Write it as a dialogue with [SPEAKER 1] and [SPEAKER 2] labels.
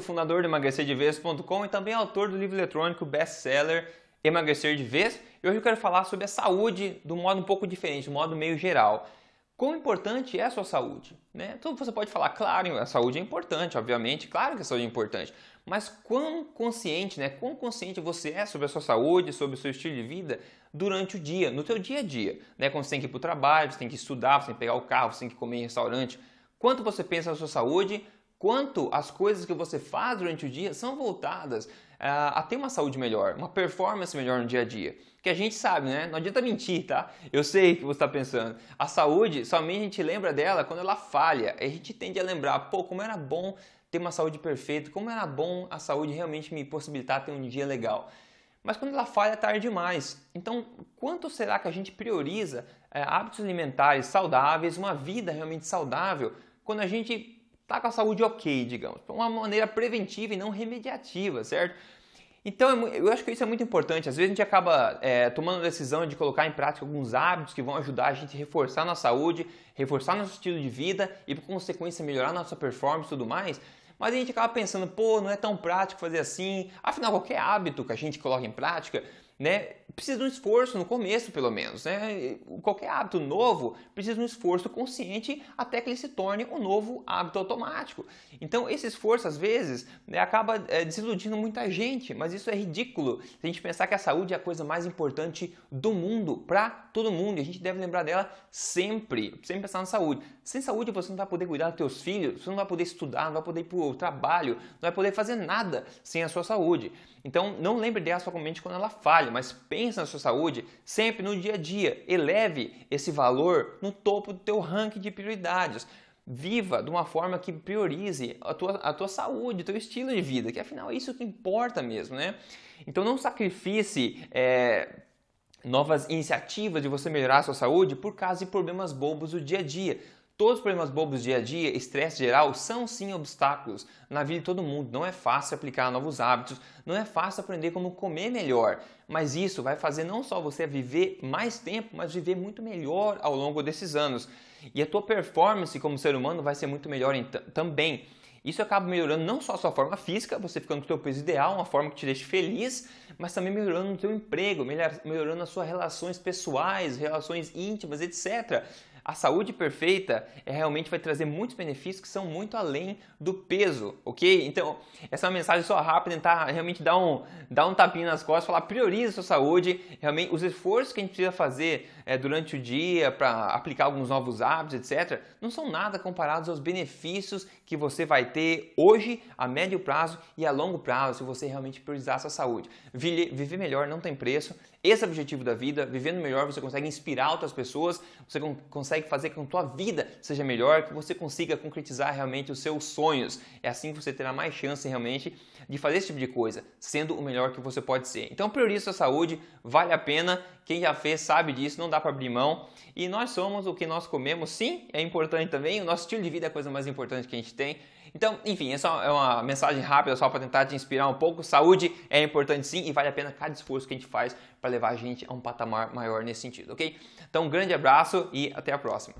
[SPEAKER 1] fundador do emagrecerdevez.com e também autor do livro eletrônico best-seller Emagrecer de Vez. E hoje eu quero falar sobre a saúde de um modo um pouco diferente, um modo meio geral. Quão importante é a sua saúde? Né? Então você pode falar, claro, a saúde é importante, obviamente, claro que a saúde é importante, mas quão consciente, né? Quão consciente você é sobre a sua saúde, sobre o seu estilo de vida durante o dia, no teu dia a dia, né? Quando você tem que ir para o trabalho, você tem que estudar, você tem que pegar o carro, você tem que comer em restaurante. Quanto você pensa na sua saúde, quanto as coisas que você faz durante o dia são voltadas a, a ter uma saúde melhor, uma performance melhor no dia a dia. Que a gente sabe, né? Não adianta mentir, tá? Eu sei o que você está pensando. A saúde, somente a gente lembra dela quando ela falha. A gente tende a lembrar, pô, como era bom ter uma saúde perfeita, como era bom a saúde realmente me possibilitar ter um dia legal. Mas quando ela falha, é tarde demais. Então, quanto será que a gente prioriza é, hábitos alimentares saudáveis, uma vida realmente saudável, quando a gente está com a saúde ok, digamos, de uma maneira preventiva e não remediativa, certo? Então, é eu acho que isso é muito importante. Às vezes a gente acaba é, tomando a decisão de colocar em prática alguns hábitos que vão ajudar a gente a reforçar nossa saúde, reforçar nosso estilo de vida e, por consequência, melhorar nossa performance e tudo mais. Mas a gente acaba pensando, pô, não é tão prático fazer assim. Afinal, qualquer hábito que a gente coloca em prática né, precisa de um esforço no começo, pelo menos. Né? Qualquer hábito novo precisa de um esforço consciente até que ele se torne um novo hábito automático. Então, esse esforço, às vezes, né, acaba é, desiludindo muita gente, mas isso é ridículo. Se a gente pensar que a saúde é a coisa mais importante do mundo, para todo mundo, e a gente deve lembrar dela sempre, sempre pensar na saúde. Sem saúde, você não vai poder cuidar dos seus filhos, você não vai poder estudar, não vai poder ir para o trabalho, não vai poder fazer nada sem a sua saúde. Então, não lembre dela somente quando ela falha, mas pense na sua saúde sempre no dia a dia. Eleve esse valor no topo do teu ranking de prioridades. Viva de uma forma que priorize a tua, a tua saúde, teu estilo de vida, que afinal é isso que importa mesmo, né? Então não sacrifice é, novas iniciativas de você melhorar a sua saúde por causa de problemas bobos do dia a dia. Todos os problemas bobos do dia a dia, estresse geral, são sim obstáculos na vida de todo mundo. Não é fácil aplicar novos hábitos, não é fácil aprender como comer melhor, mas isso vai fazer não só você viver mais tempo, mas viver muito melhor ao longo desses anos. E a tua performance como ser humano vai ser muito melhor também. Isso acaba melhorando não só a sua forma física, você ficando com o seu peso ideal, uma forma que te deixe feliz, mas também melhorando o teu emprego, melhorando as suas relações pessoais, relações íntimas, etc. A saúde perfeita é, realmente vai trazer muitos benefícios que são muito além do peso, ok? Então, essa é uma mensagem só rápida, tentar realmente dar um, dar um tapinha nas costas, falar priorize a sua saúde, realmente os esforços que a gente precisa fazer é, durante o dia para aplicar alguns novos hábitos, etc., não são nada comparados aos benefícios que você vai ter hoje, a médio prazo e a longo prazo, se você realmente priorizar sua saúde. Viver melhor não tem preço, esse é o objetivo da vida, vivendo melhor você consegue inspirar outras pessoas, você consegue fazer com que a tua vida seja melhor, que você consiga concretizar realmente os seus sonhos. É assim que você terá mais chance realmente de fazer esse tipo de coisa, sendo o melhor que você pode ser. Então priorize a saúde, vale a pena, quem já fez sabe disso, não dá para abrir mão. E nós somos o que nós comemos, sim, é importante também, o nosso estilo de vida é a coisa mais importante que a gente tem. Então, enfim, essa é uma mensagem rápida só para tentar te inspirar um pouco. Saúde é importante sim e vale a pena cada esforço que a gente faz para levar a gente a um patamar maior nesse sentido, ok? Então, um grande abraço e até a próxima.